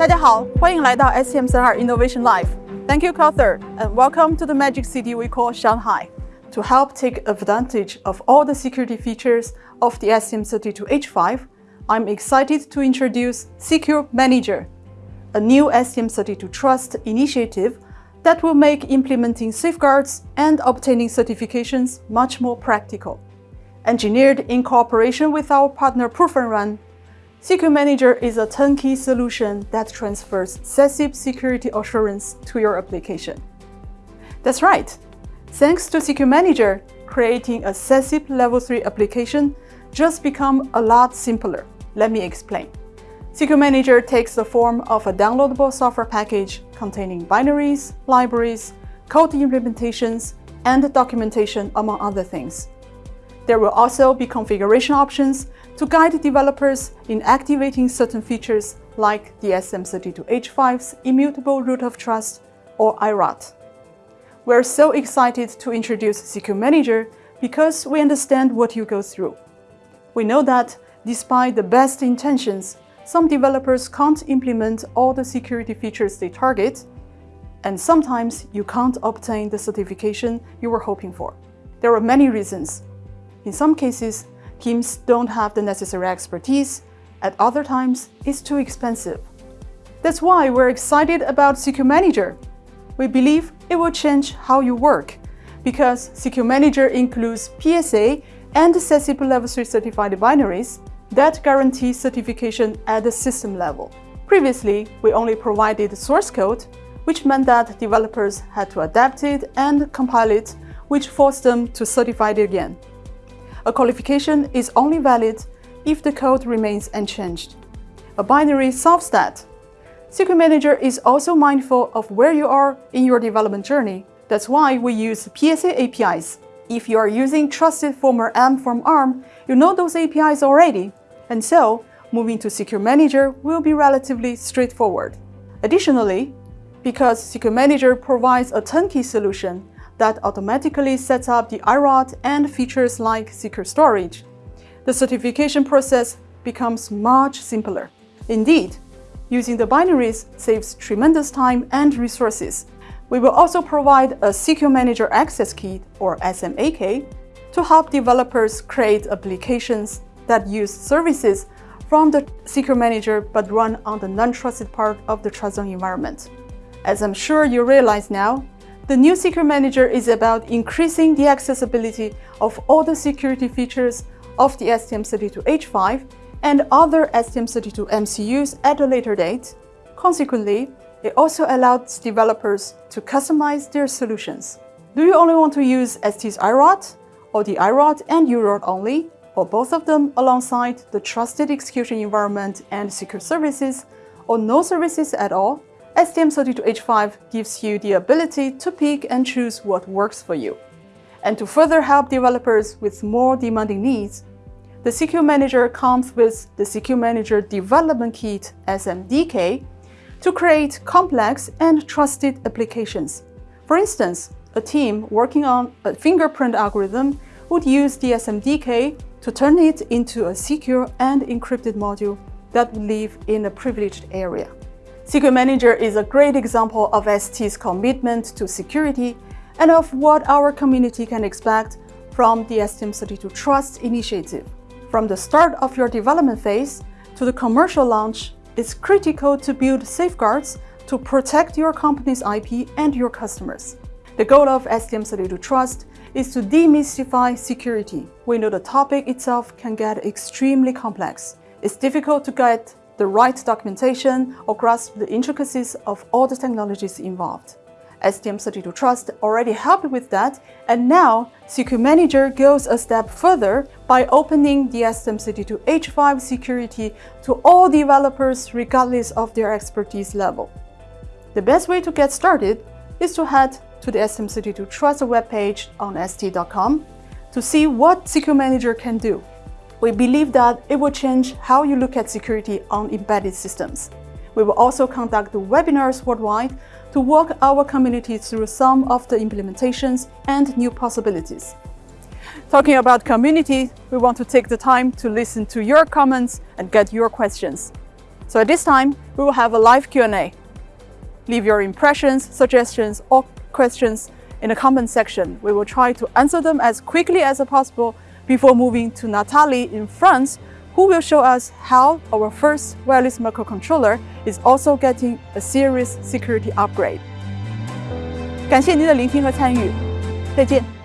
大家好，欢迎来到 STM32 Innovation Live. Thank you, Cloudthird, and welcome to the magic city we call Shanghai. To help take advantage of all the security features of the STM32H5, I'm excited to introduce Secure Manager, a new STM32 Trust initiative that will make implementing safeguards and obtaining certifications much more practical. Engineered in cooperation with our partner ProvenRun, Secure Manager is a turnkey solution that transfers SESIP security assurance to your application. That's right. Thanks to Secure Manager, creating a SESIP Level 3 application just become a lot simpler. Let me explain. Secure Manager takes the form of a downloadable software package containing binaries, libraries, code implementations, and documentation, among other things. There will also be configuration options to guide developers in activating certain features like the STM32H5's Immutable Root of Trust or IROT. We're so excited to introduce Secure Manager because we understand what you go through. We know that despite the best intentions, some developers can't implement all the security features they target, and sometimes you can't obtain the certification you were hoping for. There are many reasons. In some cases, teams don't have the necessary expertise. At other times, it's too expensive. That's why we're excited about Secure Manager. We believe it will change how you work because Secure Manager includes PSA and SESIP Level 3 certified binaries that guarantee certification at the system level. Previously, we only provided source code, which meant that developers had to adapt it and compile it, which forced them to certify it again. A qualification is only valid if the code remains unchanged. A binary solves that. Secure Manager is also mindful of where you are in your development journey. That's why we use PSA APIs. If you are using Trusted Firmware-M from ARM, you know those APIs already, and so moving to Secure Manager will be relatively straightforward. Additionally, because Secure Manager provides a turnkey solution, that automatically sets up the IROT and features like secure storage. The certification process becomes much simpler. Indeed, using the binaries saves tremendous time and resources. We will also provide a Secure Manager Access Key, or SMAK, to help developers create applications that use services from the Secure Manager but run on the non-trusted part of the TrustZone environment. As I'm sure you realize now, the new Secure Manager is about increasing the accessibility of all the security features of the STM32H5 and other STM32 MCUs at a later date. Consequently, it also allows developers to customize their solutions. Do you only want to use ST's IROT, or the IROT and UROT only, or both of them alongside the trusted execution environment and secure services, or no services at all? STM32H5 gives you the ability to pick and choose what works for you. And to further help developers with more demanding needs, the Secure Manager comes with the Secure Manager Development Kit SMDK to create complex and trusted applications. For instance, a team working on a fingerprint algorithm would use the SMDK to turn it into a secure and encrypted module that would live in a privileged area. Secure Manager is a great example of ST's commitment to security and of what our community can expect from the STM32 Trust initiative. From the start of your development phase to the commercial launch, it's critical to build safeguards to protect your company's IP and your customers. The goal of STM32 Trust is to demystify security. We know the topic itself can get extremely complex. It's difficult to get the right documentation or grasp the intricacies of all the technologies involved. STM32 Trust already helped with that, and now Secure Manager goes a step further by opening the STM32H5 security to all developers regardless of their expertise level. The best way to get started is to head to the STM32 Trust webpage on st.com to see what Secure Manager can do. We believe that it will change how you look at security on embedded systems. We will also conduct webinars worldwide to walk our community through some of the implementations and new possibilities. Talking about community, we want to take the time to listen to your comments and get your questions. So at this time, we will have a live Q&A. Leave your impressions, suggestions, or questions in the comment section. We will try to answer them as quickly as possible before moving to Natalie in France, who will show us how our first wireless microcontroller is also getting a serious security upgrade. 感谢您的聆听和参与，再见。